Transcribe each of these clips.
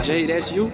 Jay, that's you?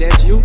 that's you.